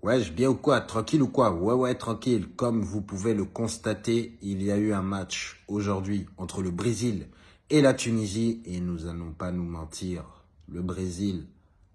Ouais, bien ou quoi Tranquille ou quoi? Ouais, ouais, tranquille. Comme vous pouvez le constater, il y a eu un match aujourd'hui entre le Brésil et la Tunisie. Et nous n'allons pas nous mentir. Le Brésil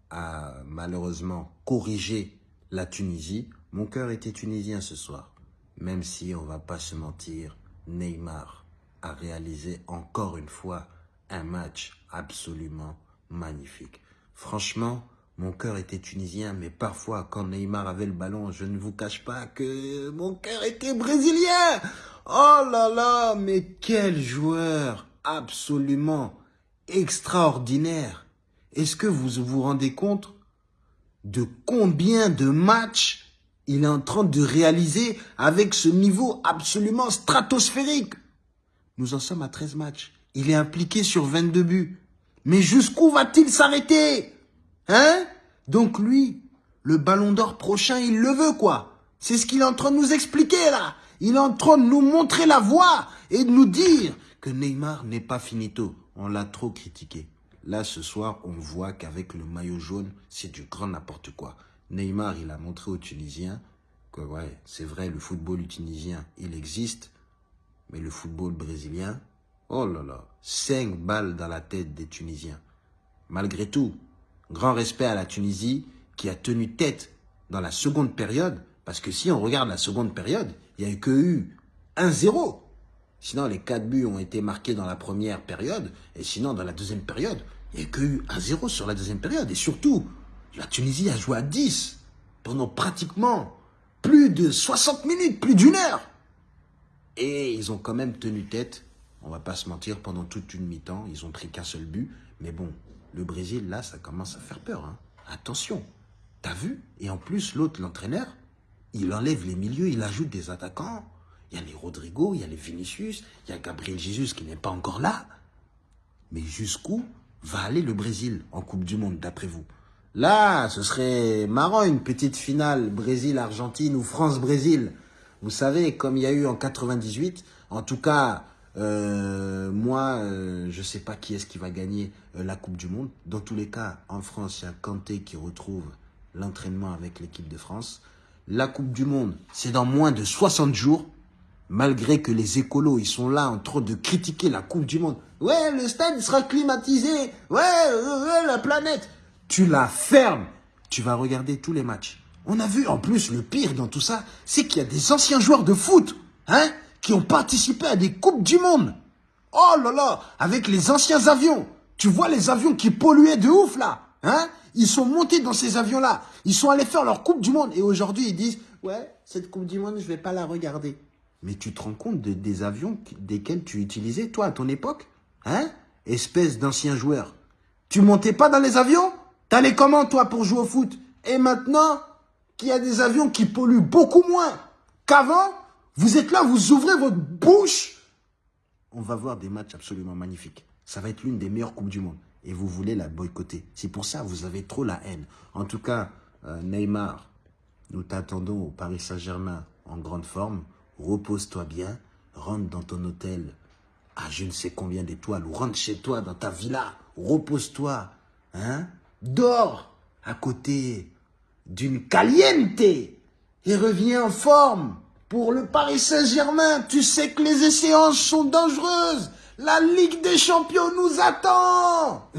a malheureusement corrigé la Tunisie. Mon cœur était tunisien ce soir. Même si on va pas se mentir, Neymar a réalisé encore une fois un match absolument magnifique. Franchement, mon cœur était tunisien, mais parfois, quand Neymar avait le ballon, je ne vous cache pas que mon cœur était brésilien. Oh là là, mais quel joueur absolument extraordinaire. Est-ce que vous vous rendez compte de combien de matchs il est en train de réaliser avec ce niveau absolument stratosphérique? Nous en sommes à 13 matchs. Il est impliqué sur 22 buts. Mais jusqu'où va-t-il s'arrêter? Hein? Donc lui, le ballon d'or prochain, il le veut quoi C'est ce qu'il est en train de nous expliquer là. Il est en train de nous montrer la voie et de nous dire que Neymar n'est pas finito. On l'a trop critiqué. Là, ce soir, on voit qu'avec le maillot jaune, c'est du grand n'importe quoi. Neymar, il a montré aux Tunisiens que, ouais, c'est vrai, le football tunisien, il existe, mais le football brésilien, oh là là, 5 balles dans la tête des Tunisiens. Malgré tout, Grand respect à la Tunisie qui a tenu tête dans la seconde période. Parce que si on regarde la seconde période, il n'y a eu que eu 1-0. Sinon, les 4 buts ont été marqués dans la première période. Et sinon, dans la deuxième période, il n'y a eu que eu 1-0 sur la deuxième période. Et surtout, la Tunisie a joué à 10 pendant pratiquement plus de 60 minutes, plus d'une heure. Et ils ont quand même tenu tête, on va pas se mentir, pendant toute une mi-temps. Ils ont pris qu'un seul but. Mais bon, le Brésil, là, ça commence à faire peur. Hein. Attention, t'as vu? Et en plus, l'autre, l'entraîneur, il enlève les milieux, il ajoute des attaquants. Il y a les Rodrigo, il y a les Vinicius, il y a Gabriel Jesus qui n'est pas encore là. Mais jusqu'où va aller le Brésil en Coupe du Monde, d'après vous? Là, ce serait marrant, une petite finale Brésil-Argentine ou France-Brésil. Vous savez, comme il y a eu en 98, en tout cas, euh, moi, euh, je sais pas qui est-ce qui va gagner euh, la Coupe du Monde. Dans tous les cas, en France, il y a Kanté qui retrouve l'entraînement avec l'équipe de France. La Coupe du Monde, c'est dans moins de 60 jours. Malgré que les écolos, ils sont là en train de critiquer la Coupe du Monde. Ouais, le stade sera climatisé. Ouais, ouais la planète. Tu la fermes. Tu vas regarder tous les matchs. On a vu, en plus, le pire dans tout ça, c'est qu'il y a des anciens joueurs de foot. Hein qui ont participé à des Coupes du Monde. Oh là là, avec les anciens avions. Tu vois les avions qui polluaient de ouf là. Hein? Ils sont montés dans ces avions-là. Ils sont allés faire leur Coupe du Monde. Et aujourd'hui, ils disent, ouais, cette Coupe du Monde, je vais pas la regarder. Mais tu te rends compte des avions desquels tu utilisais, toi, à ton époque Hein? Espèce d'ancien joueur. Tu montais pas dans les avions? T'allais comment, toi, pour jouer au foot? Et maintenant, qu'il y a des avions qui polluent beaucoup moins qu'avant, vous êtes là, vous ouvrez votre bouche. On va voir des matchs absolument magnifiques. Ça va être l'une des meilleures Coupes du Monde. Et vous voulez la boycotter. C'est pour ça que vous avez trop la haine. En tout cas, euh, Neymar, nous t'attendons au Paris Saint-Germain en grande forme. Repose-toi bien. Rentre dans ton hôtel à je ne sais combien d'étoiles. Rentre chez toi dans ta villa. Repose-toi. Hein? Dors à côté d'une caliente. Et reviens en forme. Pour le Paris Saint-Germain, tu sais que les échéances sont dangereuses. La Ligue des Champions nous attend